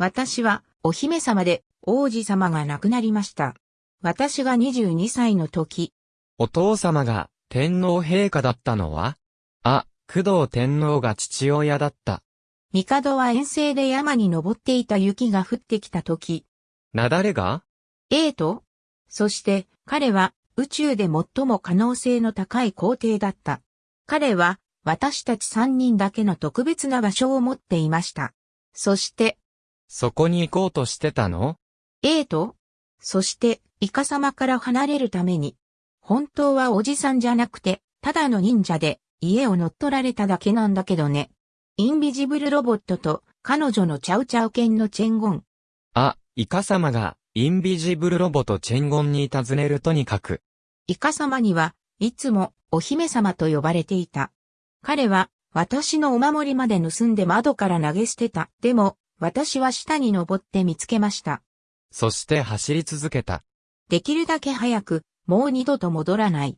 私はお姫様で王子様が亡くなりました。私が22歳の時、お父様が天皇陛下だったのは？あ、工藤天皇が父親だった。帝は遠征で山に登っていた雪が降ってきた時、なだれが？エイトそして彼は宇宙で最も可能性の高い皇帝だった。彼は私たち三人だけの特別な場所を持っていました。そして、そこに行こうとしてたの？エイトそして、イカ様から離れるために、本当はおじさんじゃなくて、ただの忍者で家を乗っ取られただけなんだけどね。インビジブルロボットと彼女のチャウチャウ犬のチェンゴン。あ、イカ様がインビジブルロボとチェンゴンに尋ねるとにかく。イカ様にはいつもお姫様と呼ばれていた。彼は私のお守りまで盗んで窓から投げ捨てた。でも私は下に登って見つけました。そして走り続けた。できるだけ早くもう二度と戻らない。